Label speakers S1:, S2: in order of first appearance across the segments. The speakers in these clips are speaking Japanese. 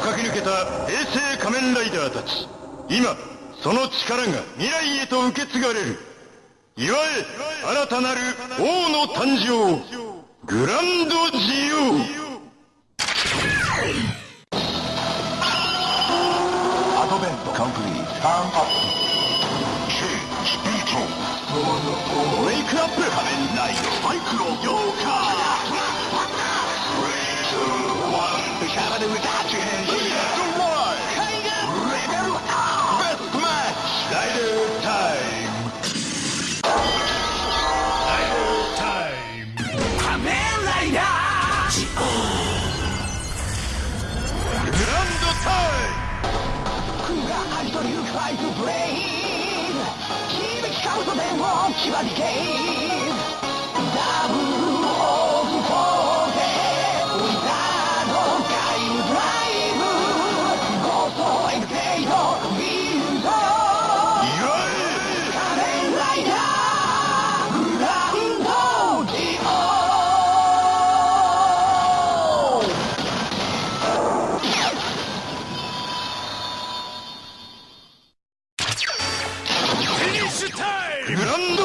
S1: 駆け抜けた平成仮面ライダーたち。今その力が未来へと受け継がれる。祝え新たなる王の誕生。グランド自由
S2: アドベントカンプリーターンアップ。
S1: ウェイクアップ。仮面ライドマイクロヨーカー。シャバで歌ってタイム
S3: が愛というファイトブレイン。響き交うとでも牙にケイダシュタイムグランド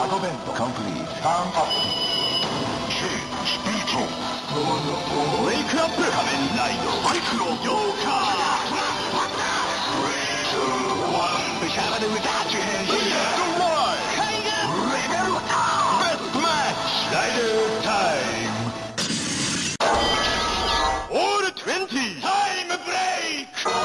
S3: アドベントコンプリートターンアップチェーウェイク
S1: アップ
S3: 仮面ライドバ
S1: イクロヨーカ
S2: ーレワンシャラで歌って変身レッ
S1: ドワイレベルアッベッドマッチライダータイム All 20! Time break!